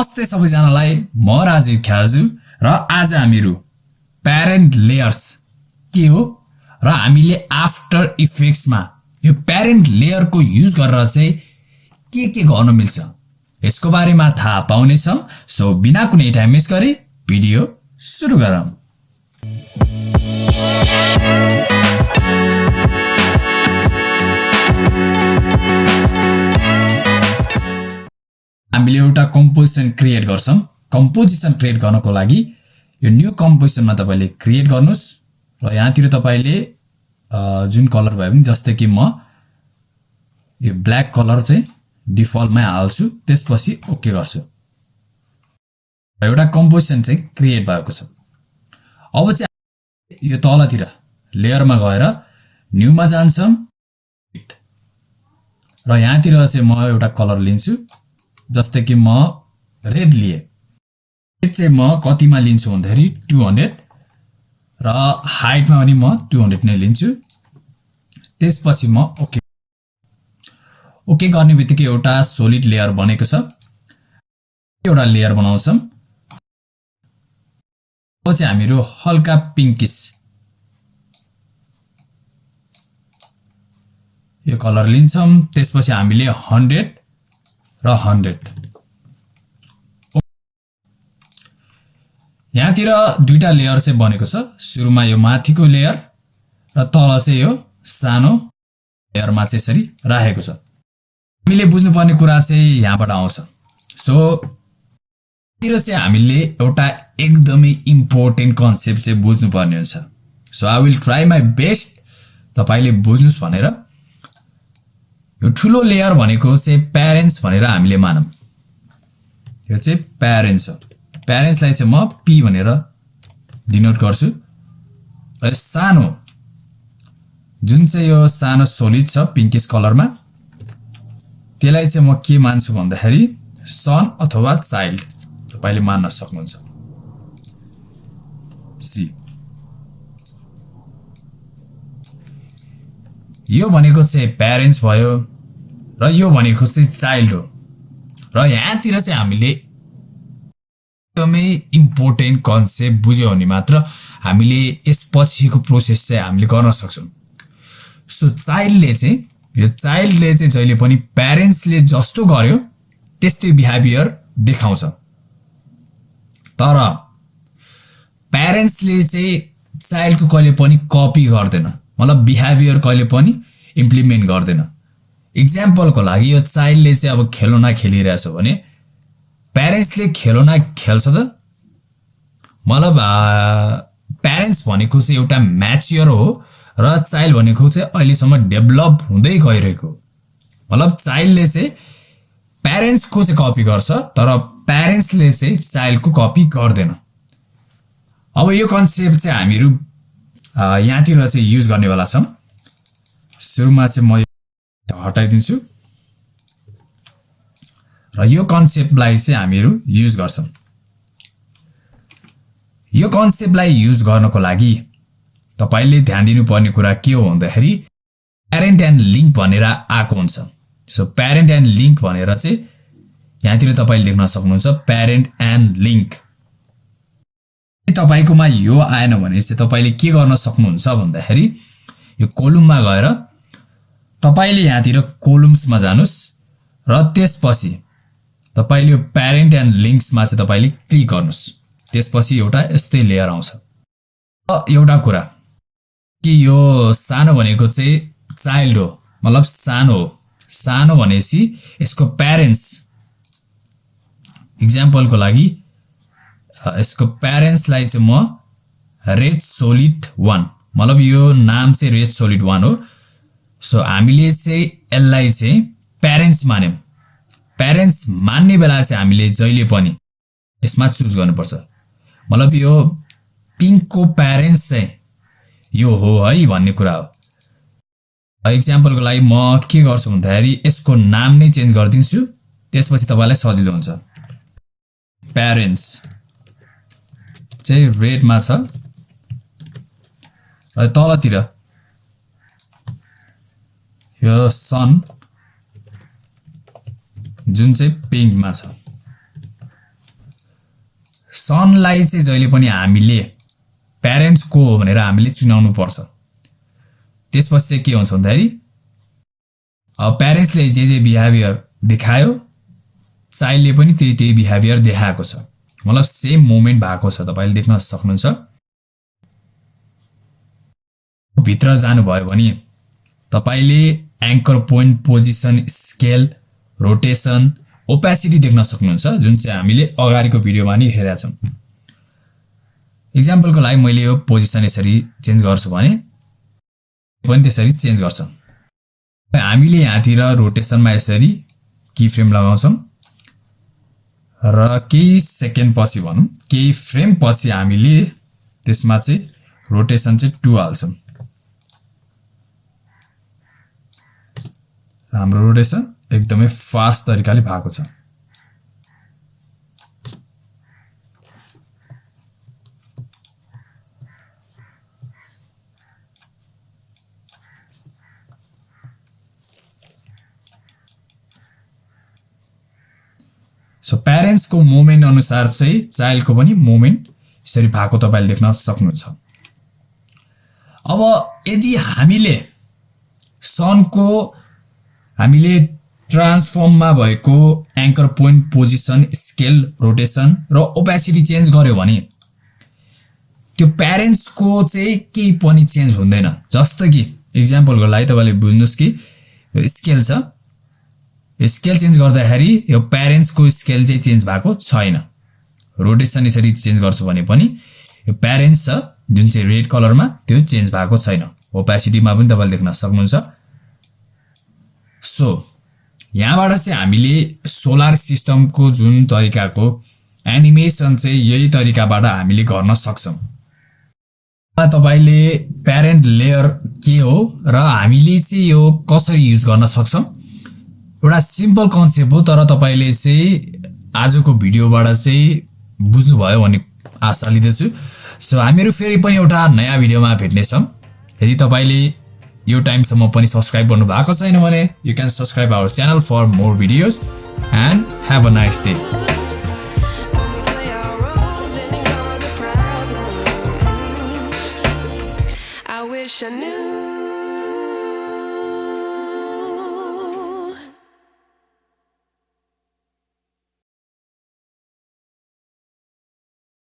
नमस्ते सबैजनालाई म राजीव ख्याजु र आज हामीहरू प्यारेन्ट लेयर्स के हो? र हामीले आफ्टर इफेक्ट्समा यो प्यारेन्ट लेयरको युज गरेर चाहिँ के के गर्न मिल्छ? यसको बारेमा थाहा पाउनेछौँ। सो बिना कुनै टाइम मिस गरी भिडियो सुरु गरौँ। हामीले एउटा कम्पोजिसन क्रिएट गर्छौँ। कम्पोजिसन क्रिएट गर्नको लागि यो न्यू कम्पोजिसनमा तपाईँले क्रिएट गर्नुहोस् र यहाँतिर तपाईँले जुन कलर भयो भने जस्तै कि म यो ब्ल्याक कलर चाहिँ डिफल्टमै हाल्छु त्यसपछि ओके गर्छु। र एउटा कम्पोजिसन चाहिँ क्रिएट भएको छ। अब चाहिँ यो तलतिर लेयरमा गएर न्यूमा जान्छौँ। र यहाँतिर चाहिँ म एउटा कलर लिन्छु। जस्तै कि म रेड लिएँ रेड चाहिँ म कतिमा लिन्छु भन्दाखेरि टु हन्ड्रेड र हाइटमा पनि म टु हन्ड्रेड नै लिन्छु। त्यसपछि म ओके ओके गर्ने बित्तिकै एउटा सोलिड लेयर बनेको छ। एउटा लेयर बनाउँछौँ। चाहिँ हामीहरू हल्का पिङ्किस यो कलर लिन्छौँ। त्यसपछि हामीले हन्ड्रेड र हन्ड्रेड। यहाँतिर दुईवटा लेयर चाहिँ बनेको छ। सुरुमा यो माथिको लेयर र तल चाहिँ यो सानो लेयरमा चाहिँ यसरी राखेको छ। हामीले बुझ्नुपर्ने कुरा चाहिँ यहाँबाट आउँछ। सो तिर चाहिँ हामीले एउटा एकदमै इम्पोर्टेन्ट कन्सेप्ट चाहिँ बुझ्नुपर्ने हुन्छ। So I will try my best तपाईँले बुझ्नुहोस् भनेर यो ठुलो लेयर भनेको चाहिँ प्यारेन्ट्स भनेर हामीले मानौँ। यो चाहिँ प्यारेन्ट्स हो। प्यारेन्ट्सलाई चाहिँ म पी भनेर डिनोट गर्छु। र सानो जुन चाहिँ यो सानो सोलिड छ पिङ्किस कलरमा त्यसलाई चाहिँ म के मान्छु भन्दाखेरि सन अथवा चाइल्ड तपाईँले मान्न सक्नुहुन्छ। सी यो भनेको चाहिँ प्यारेन्ट्स भयो। र यो भनेको चाहिँ चाइल्ड हो। र यहाँतिर चाहिँ हामीले एकदमै इम्पोर्टेन्ट कन्सेप्ट बुझ्यो भने मात्र हामीले यसपछिको प्रोसेस चाहिँ हामीले गर्न सक्छौँ। सो चाइल्डले चाहिँ यो चाइल्डले चाहिँ जहिले पनि प्यारेन्ट्सले जस्तो गर्यो त्यस्तै बिहेभियर देखाउँछ। तर प्यारेन्ट्सले चाहिँ चाइल्डको कहिले पनि कपी गर्दैन। मतलब बिहेभियर कहिले पनि इम्प्लिमेन्ट गर्दैन। इक्जाम्पलको लागि यो चाइल्डले चाहिँ अब खेलौना खेलिरहेछ भने प्यारेन्ट्सले खेलौना खेल्छ त? मतलब प्यारेन्ट्स भनेको चाहिँ एउटा म्याच्योर हो र चाइल्ड भनेको चाहिँ अहिलेसम्म डेभलप हुँदै गइरहेको मतलब चाइल्डले चाहिँ प्यारेन्ट्सको चाहिँ कपी गर्छ तर प्यारेन्ट्सले चाहिँ चाइल्डको कपी गर्दैन। अब यो कन्सेप्ट चाहिँ हामीहरू यहाँतिर चाहिँ युज गर्नेवाला छौँ सुरुमा चाहिँ म हटाइदिन्छु। र यो कन्सेप्टलाई चाहिँ हामीहरू युज गर्छौँ। यो कन्सेप्टलाई युज गर्नको लागि तपाईँले ध्यान दिनुपर्ने कुरा के हो भन्दाखेरि प्यारेन्ट एन्ड लिङ्क भनेर आएको हुन्छ। सो प्यारेन्ट एन्ड लिङ्क भनेर चाहिँ यहाँतिर तपाईँले देख्न सक्नुहुन्छ प्यारेन्ट एन्ड लिङ्क तपाईँकोमा यो आएन भने चाहिँ तपाईँले के गर्न सक्नुहुन्छ भन्दाखेरि यो कोलुममा गएर तपाईँले यहाँतिर कोलुम्समा जानुहोस् र त्यसपछि तपाईँले यो प्यारेन्ट एन्ड लिङ्क्समा चाहिँ तपाईँले क्लिक गर्नुहोस् त्यसपछि एउटा यस्तै लेयर आउँछ। एउटा कुरा कि यो सानो भनेको चाहिँ चाइल्ड हो मतलब सानो हो। सानो भनेपछि यसको प्यारेन्ट्स इक्जाम्पलको लागि यसको प्यारेन्ट्सलाई चाहिँ म रेड सोलिड वान मतलब यो नाम चाहिँ रेड सोलिड वान हो। सो हामीले चाहिँ यसलाई चाहिँ प्यारेन्ट्स मान्यौँ। प्यारेन्ट्स मान्ने बेला चाहिँ हामीले जहिले पनि यसमा चुज गर्नुपर्छ। मतलब यो पिङ्कको प्यारेन्ट्स चाहिँ यो हो है भन्ने कुरा हो। इक्जाम्पलको लागि म के गर्छु भन्दाखेरि यसको नाम नै चेन्ज गरिदिन्छु त्यसपछि तपाईँलाई सजिलो हुन्छ। प्यारेन्ट्स चाहिँ रेडमा छ। तलतिर यो सन जुन चाहिँ पिङ्कमा छ। सनलाई चाहिँ जहिले पनि हामीले प्यारेन्ट्स को हो भनेर हामीले चुनाउनु पर्छ। त्यसपछि चाहिँ के हुन्छ भन्दाखेरि प्यारेन्ट्सले जे जे बिहेभियर देखायो चाइल्डले पनि त्यही त्यही बिहेभियर देखाएको छ। मतलब सेम मोमेन्ट भएको छ तपाईँले देख्न सक्नुहुन्छ। भित्र जानुभयो भने तपाईँले anchor point position scale rotation opacity देख्न सक्नुहुन्छ जुन चाहिँ हामीले अगाडिको भिडियोमा नि हेरेका छौँ। इक्जाम्पलको लागि मैले यो पोजिसन यसरी चेन्ज गर्छु भने पनि त्यसरी चेन्ज गर्छ। हामीले यहाँतिर रोटेसनमा यसरी की फ्रेम लगाउँछौँ। र केही सेकेन्ड पछि भनौँ केही फ्रेम पछि हामीले त्यसमा चाहिँ रोटेसन चाहिँ टु हाल्छौँ। हाम्रो रोटेसन एकदमै फास्ट तरिकाले भएको छ। सो प्यारेन्ट्सको मोमेन्ट अनुसार चाहिँ चाइल्डको पनि मोमेन्ट यसरी भएको तपाईँले देख्न सक्नुहुन्छ। अब यदि हामीले सनको हामीले ट्रान्सफर्ममा भएको anchor point position scale rotation र ओपेसिटी चेन्ज गर्यो भने त्यो प्यारेन्ट्सको चाहिँ केही पनि चेन्ज हुँदैन। जस्तो कि इक्जाम्पलको लागि तपाईँले बुझ्नुहोस् कि यो स्केल छ। यो स्केल चेन्ज गर्दाखेरि यो प्यारेन्ट्सको स्केल चाहिँ चेन्ज भएको छैन। रोटेसन यसरी चेन्ज गर्छु भने पनि यो प्यारेन्ट्स छ जुन चाहिँ रेड कलरमा त्यो चेन्ज भएको छैन। ओपेसिटीमा पनि तपाईँले देख्न सक्नुहुन्छ। सो यहाँबाट चाहिँ हामीले सोलर सिस्टमको जुन तरिकाको एनिमेसन चाहिँ यही तरिकाबाट हामीले गर्न सक्छौँ। तपाईँले प्यारेन्ट लेयर के हो र हामीले चाहिँ यो कसरी युज गर्न सक्छौँ? एउटा सिम्पल कन्सेप्ट हो तर तपाईँले चाहिँ आजको भिडियोबाट चाहिँ बुझ्नुभयो भन्ने आशा लिँदैछु। सो हामीहरू फेरि पनि एउटा नयाँ भिडियोमा भेट्नेछौँ। यदि तपाईँले यो टाइमसम्म पनि सब्सक्राइब गर्नु भएको छैन भने you can subscribe our channel for more videos and have a nice day I knew